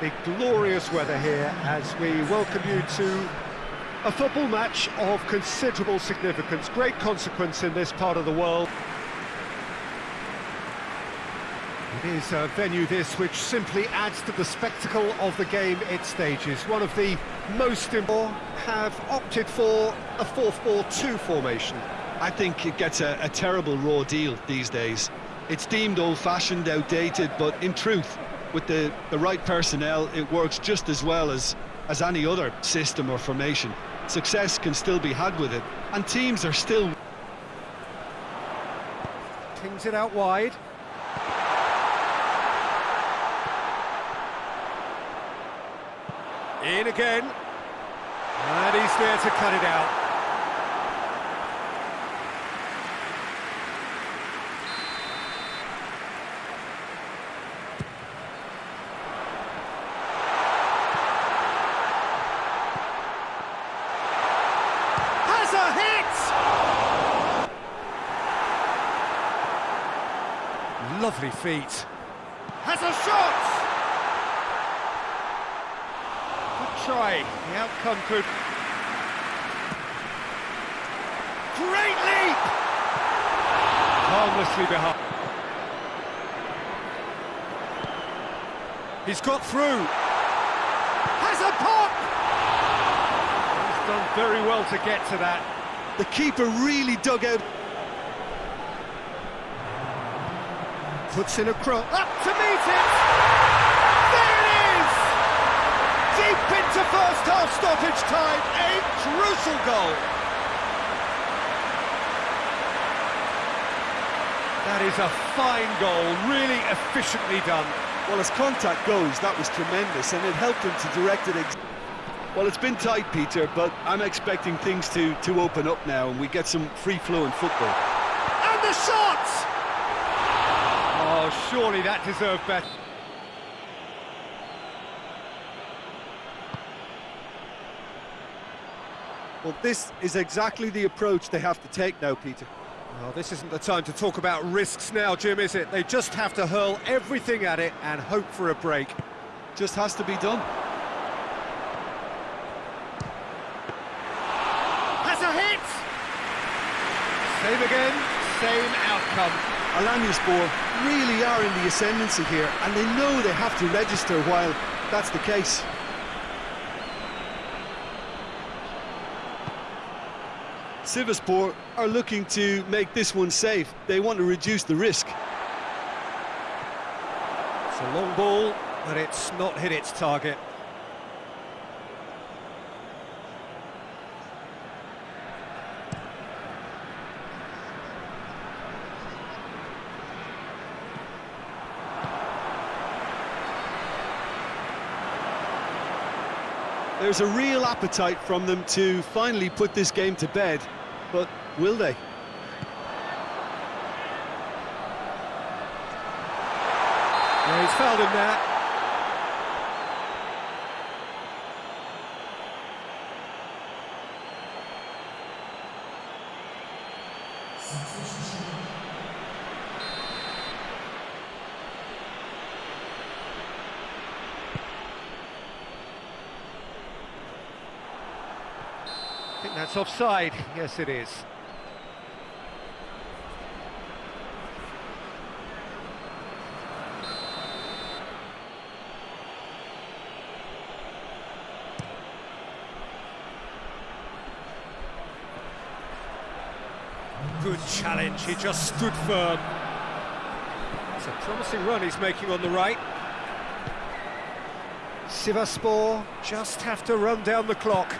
The glorious weather here as we welcome you to a football match of considerable significance, great consequence in this part of the world. It is a venue this which simply adds to the spectacle of the game it stages. One of the most important have opted for a 4-4-2 formation. I think it gets a, a terrible raw deal these days. It's deemed old-fashioned, outdated, but in truth, with the, the right personnel, it works just as well as, as any other system or formation. Success can still be had with it, and teams are still... Tings it out wide. In again. And he's there to cut it out. Has a hit! Lovely feet. Has a shot! Good try. The outcome could... Great leap! Harmlessly behind. He's got through. Has a pop! Done very well to get to that. The keeper really dug out... Puts in a cross. Up to meet it! There it is! Deep into first half stoppage time. A crucial goal. That is a fine goal, really efficiently done. Well, as contact goes, that was tremendous, and it helped him to direct it... Well, it's been tight, Peter, but I'm expecting things to, to open up now, and we get some free-flowing football. And the shot! Oh, surely that deserved better. Well, this is exactly the approach they have to take now, Peter. Well, this isn't the time to talk about risks now, Jim, is it? They just have to hurl everything at it and hope for a break. Just has to be done. Has a hit! Same again, same outcome. Alanyaspor really are in the ascendancy here, and they know they have to register while that's the case. Sivaspor are looking to make this one safe. They want to reduce the risk. It's a long ball, but it's not hit its target. There's a real appetite from them to finally put this game to bed, but will they? Yeah, he's fouled him there. I think that's offside. Yes, it is. Good challenge, he just stood firm. It's a promising run he's making on the right. Sivaspor just have to run down the clock.